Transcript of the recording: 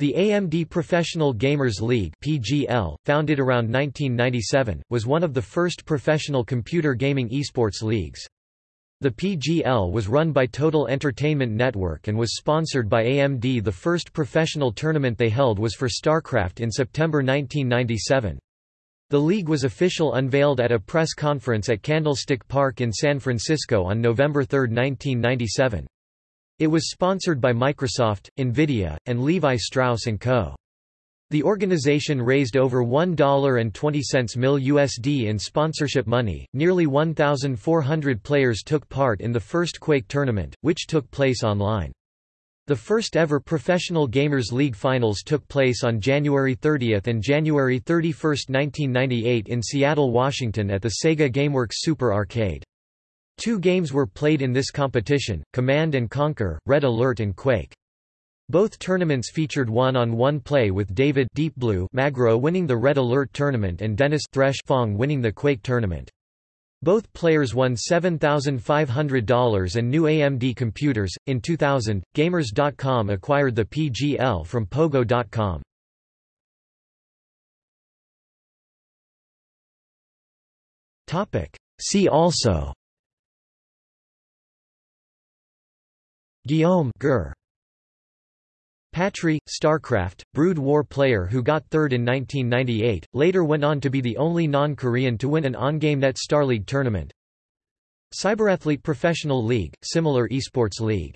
The AMD Professional Gamers League (PGL), founded around 1997, was one of the first professional computer gaming esports leagues. The PGL was run by Total Entertainment Network and was sponsored by AMD. The first professional tournament they held was for StarCraft in September 1997. The league was official unveiled at a press conference at Candlestick Park in San Francisco on November 3, 1997. It was sponsored by Microsoft, Nvidia, and Levi Strauss & Co. The organization raised over $1.20 mil USD in sponsorship money. Nearly 1,400 players took part in the first Quake tournament, which took place online. The first ever Professional Gamers League finals took place on January 30 and January 31, 1998 in Seattle, Washington at the Sega GameWorks Super Arcade. Two games were played in this competition, Command & Conquer, Red Alert and Quake. Both tournaments featured one-on-one -on -one play with David Deep Blue Magro winning the Red Alert tournament and Dennis Thresh Fong winning the Quake tournament. Both players won $7,500 and new AMD computers. In 2000, Gamers.com acquired the PGL from Pogo.com. See also Guillaume Gur. Patry, StarCraft, Brood War player who got third in 1998, later went on to be the only non-Korean to win an OnGameNet StarLeague tournament. Cyberathlete Professional League, similar esports league